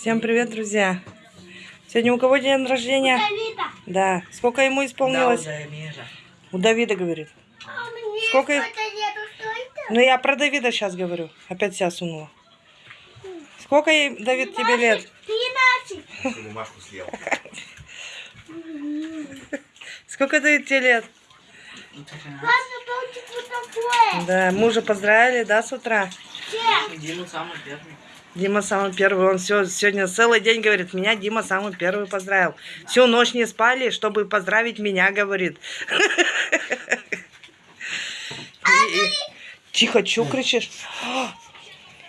Всем привет, друзья! Сегодня у кого день рождения? Давида. Да. Сколько ему исполнилось? У Давида, говорит. А мне Сколько- что-то нету, что это? Ну, я про Давида сейчас говорю. Опять себя сунула. Сколько, ей, Давид, тебе лет? Тринадцать. Бумажку съел. Сколько, Давид, тебе лет? Да, мужа поздравили, да, с утра? Все. Дима самый первый. Дима самый первый. Он все, сегодня целый день говорит, меня Дима самый первый поздравил. Всю ночь не спали, чтобы поздравить меня, говорит. Тихо, чё кричишь?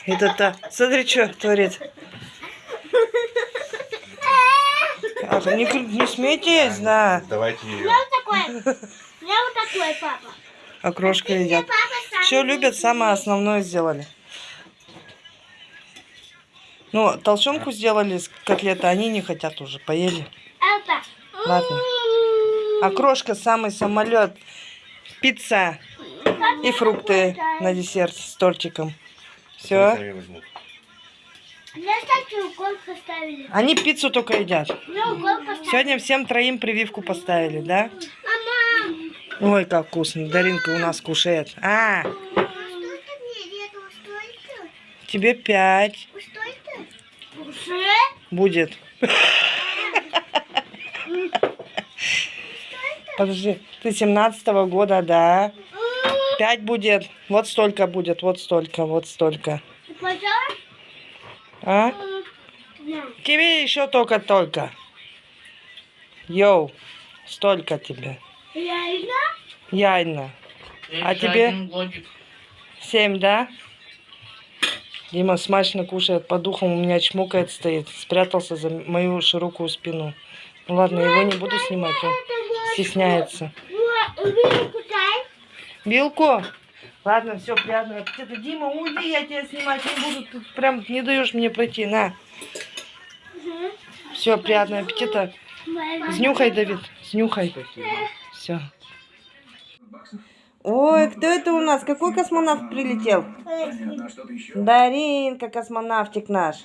Это-то, смотри, что творит. Ах, не, не смейтесь, да. Давайте ее. меня вот такое. У меня вот такое, папа. Окрошка едят. Папа сам. Все любят, самое основное сделали. Ну, толченку сделали с котлеты, они не хотят уже, поели. Это. Ладно. Окрошка самый самолет. Пицца и фрукты на десерт с тортиком. Все. Они пиццу только едят. Сегодня всем троим прививку поставили, да? Ой, как вкусно. Даринка у нас кушает. А, тебе пять? Будет. Подожди, ты семнадцатого года, да? Пять будет. Вот столько будет, вот столько, вот столько. А? Тебе еще только-только. Йоу, столько тебе. Реально? Яйна. А тебе? Семь, да? Дима смачно кушает по духам, у меня чмокает стоит. Спрятался за мою широкую спину. Ну ладно, его не буду снимать, он стесняется. Вилку? Ладно, все, приятного аппетита. Дима, уйди, я тебя снимать не буду. Ты прям не даешь мне пройти, на. Все, приятного аппетита. Снюхай, Давид, снюхай. Все. Ой, кто это у нас? Какой космонавт прилетел? Даринка, космонавтик наш.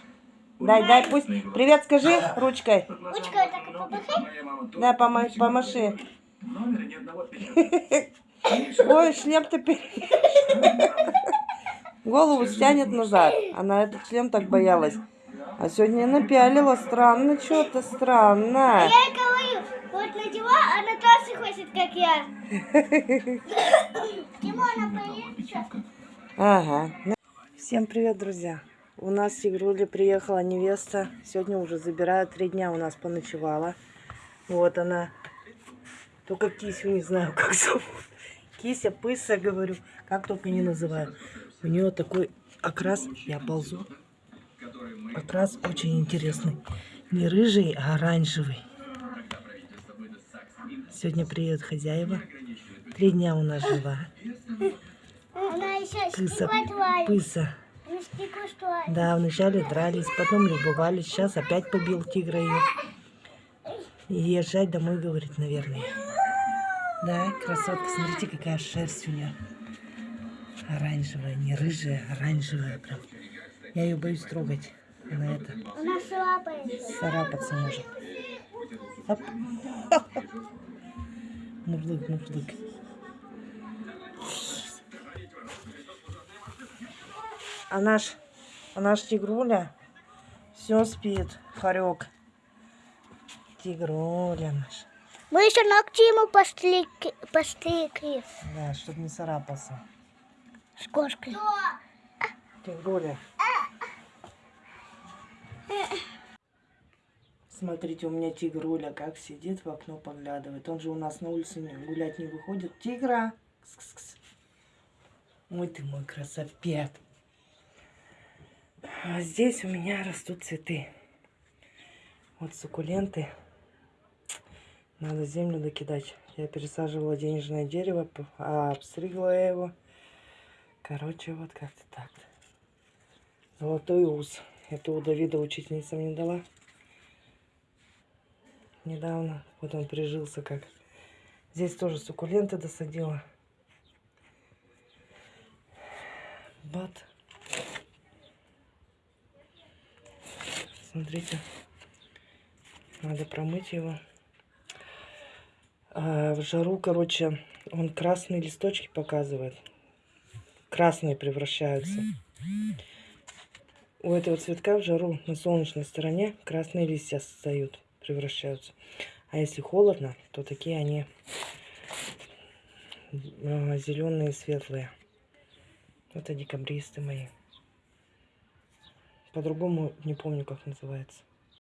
Дай, дай, пусть. Привет, скажи ручкой. Ручкой так помахай. Да, пома- помаши. Ой, шлем теперь. Голову стянет назад. Она этот шлем так боялась. А сегодня напялила. Странно, что-то странно. Я ей говорю, вот надела, она тоже хочет, как я. Почему она боится? Ага. Всем привет, друзья. У нас с Игрули приехала невеста. Сегодня уже забирают. Три дня у нас поночевала. Вот она. Только Кисю не знаю, как зовут. Кися, пыса, говорю. Как только не называю. У нее такой окрас. Я ползу. Окрас очень интересный. Не рыжий, а оранжевый. Сегодня приедут хозяева. Три дня у нас жила. Пыса, пыса. Строит. Да, вначале дрались, потом любовались. Сейчас опять побил тигра ее. И езжать домой, говорит, наверное. Да, красотка, смотрите, какая шерсть у нее. Оранжевая, не рыжая, оранжевая прям. Я ее боюсь трогать. Она это, Она слабая. царапаться может. Оп. Мурлык, мурлык. А наш, а наш тигруля все спит, хорек. Тигруля наш. Мы еще ногти ему постригли. постригли. Да, чтобы не царапался. С кошкой. Тигруля. Смотрите, у меня тигруля как сидит в окно поглядывает. Он же у нас на улице гулять не выходит. Тигра! Кс-кс-кс. Ой ты мой красопет. А здесь у меня растут цветы. Вот суккуленты. Надо землю докидать. Я пересаживала денежное дерево, а обстригла его. Короче, вот как-то так. Золотой ус. Это у Давида учительница мне дала. Недавно. Вот он прижился как. Здесь тоже суккуленты досадила. Вот. Смотрите. Надо промыть его. А, в жару, короче, он красные листочки показывает. Красные превращаются. У этого цветка в жару на солнечной стороне красные листья встают, превращаются. А если холодно, то такие они зеленые, светлые. Это декабристы мои. По-другому не помню, как называется.